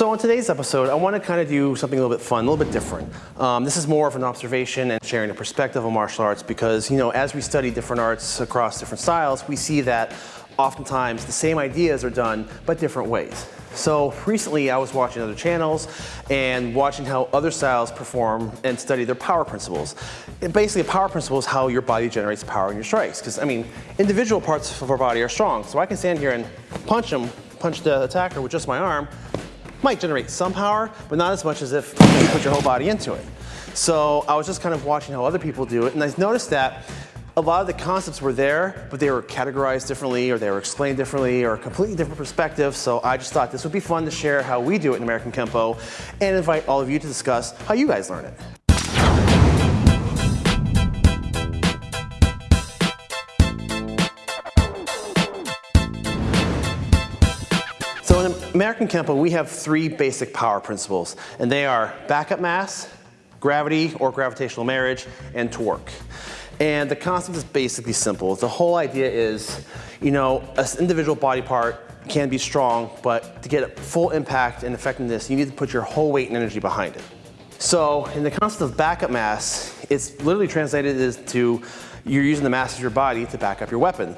So on today's episode, I want to kind of do something a little bit fun, a little bit different. Um, this is more of an observation and sharing a perspective on martial arts because, you know, as we study different arts across different styles, we see that oftentimes the same ideas are done, but different ways. So recently I was watching other channels and watching how other styles perform and study their power principles. And basically a power principle is how your body generates power in your strikes. Because I mean, individual parts of our body are strong. So I can stand here and punch them, punch the attacker with just my arm, might generate some power, but not as much as if you put your whole body into it. So I was just kind of watching how other people do it and I noticed that a lot of the concepts were there, but they were categorized differently or they were explained differently or a completely different perspective. So I just thought this would be fun to share how we do it in American Kenpo and invite all of you to discuss how you guys learn it. American Kenpo, we have three basic power principles, and they are backup mass, gravity or gravitational marriage, and torque. And the concept is basically simple. The whole idea is, you know, an individual body part can be strong, but to get full impact and effectiveness, you need to put your whole weight and energy behind it. So in the concept of backup mass, it's literally translated as to you're using the mass of your body to back up your weapon.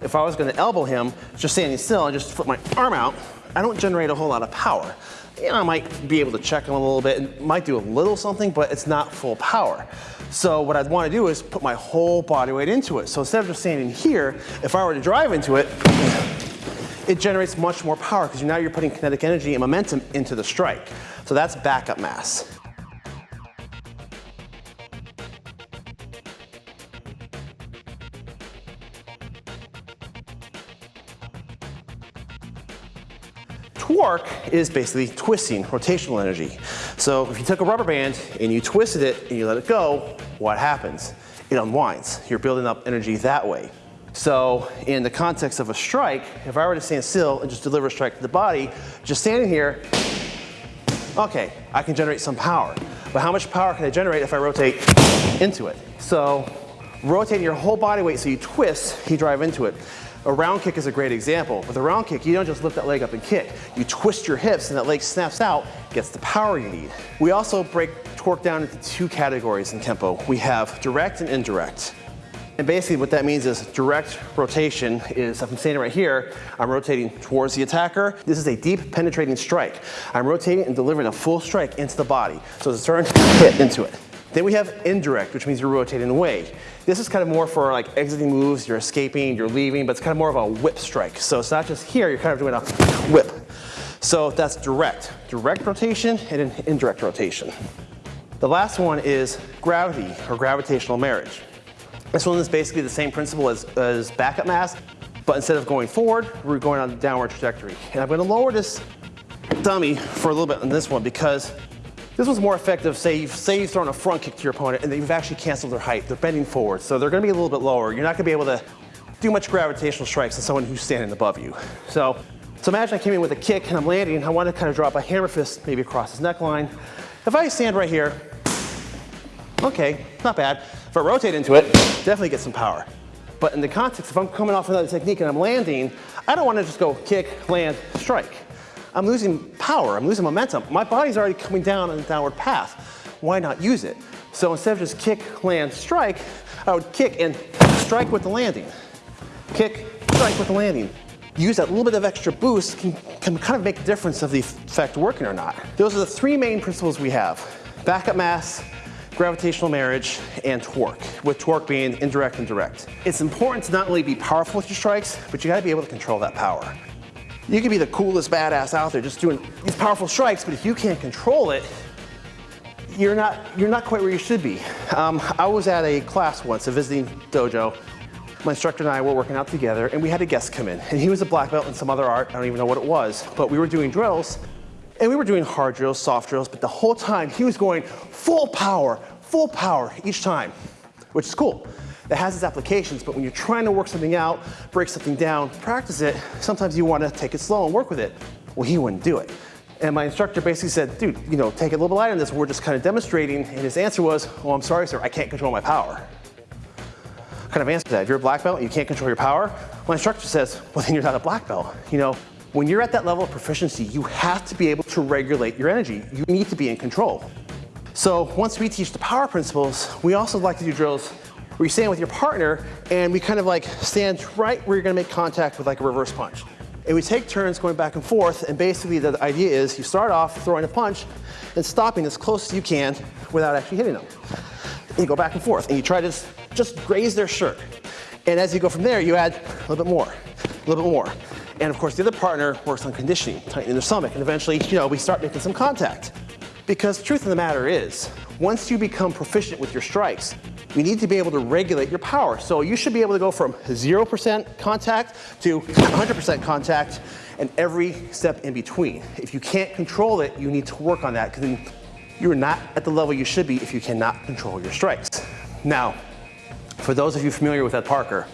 If I was gonna elbow him, just standing still and just put my arm out, I don't generate a whole lot of power. You know, I might be able to check him a little bit and might do a little something, but it's not full power. So what I'd want to do is put my whole body weight into it. So instead of just standing here, if I were to drive into it, it generates much more power because now you're putting kinetic energy and momentum into the strike. So that's backup mass. Torque is basically twisting, rotational energy. So if you took a rubber band and you twisted it and you let it go, what happens? It unwinds. You're building up energy that way. So in the context of a strike, if I were to stand still and just deliver a strike to the body, just standing here, okay, I can generate some power. But how much power can I generate if I rotate into it? So rotating your whole body weight so you twist, you drive into it. A round kick is a great example. With a round kick, you don't just lift that leg up and kick. You twist your hips and that leg snaps out, gets the power you need. We also break torque down into two categories in Kenpo. We have direct and indirect. And basically what that means is direct rotation is, if I'm standing right here, I'm rotating towards the attacker. This is a deep penetrating strike. I'm rotating and delivering a full strike into the body. So it's a turn, hit into it. Then we have indirect, which means you're rotating away. This is kind of more for like exiting moves, you're escaping, you're leaving, but it's kind of more of a whip strike. So it's not just here, you're kind of doing a whip. So that's direct. Direct rotation and an indirect rotation. The last one is gravity or gravitational marriage. This one is basically the same principle as, as backup mass, but instead of going forward, we're going on a downward trajectory. And I'm gonna lower this dummy for a little bit on this one because this one's more effective, say you've, say you've thrown a front kick to your opponent and you've actually canceled their height. They're bending forward, so they're gonna be a little bit lower. You're not gonna be able to do much gravitational strikes than someone who's standing above you. So, so imagine I came in with a kick and I'm landing and I want to kind of drop a hammer fist maybe across his neckline. If I stand right here, okay, not bad. If I rotate into it, definitely get some power. But in the context, if I'm coming off another technique and I'm landing, I don't want to just go kick, land, strike. I'm losing power, I'm losing momentum. My body's already coming down on a downward path. Why not use it? So instead of just kick, land, strike, I would kick and strike with the landing. Kick, strike with the landing. Use that little bit of extra boost can, can kind of make a difference of the effect working or not. Those are the three main principles we have. Backup mass, gravitational marriage, and torque, with torque being indirect and direct. It's important to not only be powerful with your strikes, but you gotta be able to control that power. You can be the coolest badass out there just doing these powerful strikes, but if you can't control it, you're not, you're not quite where you should be. Um, I was at a class once, a visiting dojo. My instructor and I were working out together and we had a guest come in and he was a black belt in some other art, I don't even know what it was, but we were doing drills and we were doing hard drills, soft drills, but the whole time he was going full power, full power each time, which is cool that has its applications, but when you're trying to work something out, break something down, practice it, sometimes you want to take it slow and work with it. Well, he wouldn't do it. And my instructor basically said, dude, you know, take it a little bit lighter on this. We're just kind of demonstrating. And his answer was, oh, I'm sorry, sir, I can't control my power. What kind of answer that? If you're a black belt and you can't control your power, my instructor says, well, then you're not a black belt. You know, When you're at that level of proficiency, you have to be able to regulate your energy. You need to be in control. So once we teach the power principles, we also like to do drills where you stand with your partner and we kind of like stand right where you're gonna make contact with like a reverse punch. And we take turns going back and forth and basically the idea is you start off throwing a punch and stopping as close as you can without actually hitting them. And you go back and forth and you try to just, just graze their shirt. And as you go from there, you add a little bit more, a little bit more. And of course, the other partner works on conditioning, tightening their stomach, and eventually, you know, we start making some contact. Because truth of the matter is, once you become proficient with your strikes, you need to be able to regulate your power. So you should be able to go from 0% contact to 100% contact and every step in between. If you can't control it, you need to work on that because you're not at the level you should be if you cannot control your strikes. Now, for those of you familiar with Ed Parker,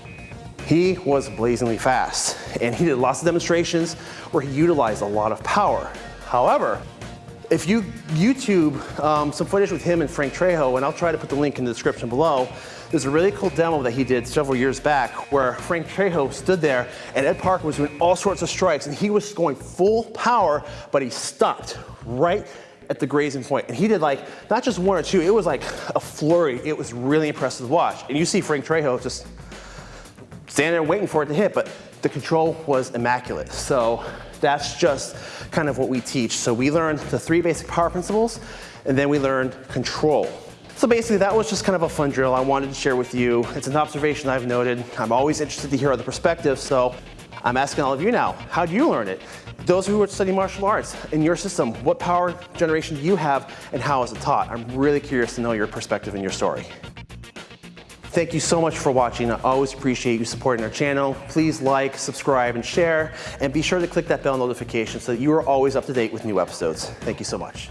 he was blazingly fast and he did lots of demonstrations where he utilized a lot of power. However, if you YouTube um, some footage with him and Frank Trejo, and I'll try to put the link in the description below, there's a really cool demo that he did several years back where Frank Trejo stood there and Ed Parker was doing all sorts of strikes and he was going full power, but he stopped right at the grazing point. And he did like, not just one or two, it was like a flurry. It was really impressive to watch. And you see Frank Trejo just standing there waiting for it to hit, but the control was immaculate. So that's just kind of what we teach. So we learned the three basic power principles, and then we learned control. So basically that was just kind of a fun drill I wanted to share with you. It's an observation I've noted. I'm always interested to hear other perspectives, so I'm asking all of you now, how do you learn it? Those who are studying martial arts, in your system, what power generation do you have and how is it taught? I'm really curious to know your perspective and your story. Thank you so much for watching. I always appreciate you supporting our channel. Please like, subscribe, and share, and be sure to click that bell notification so that you are always up to date with new episodes. Thank you so much.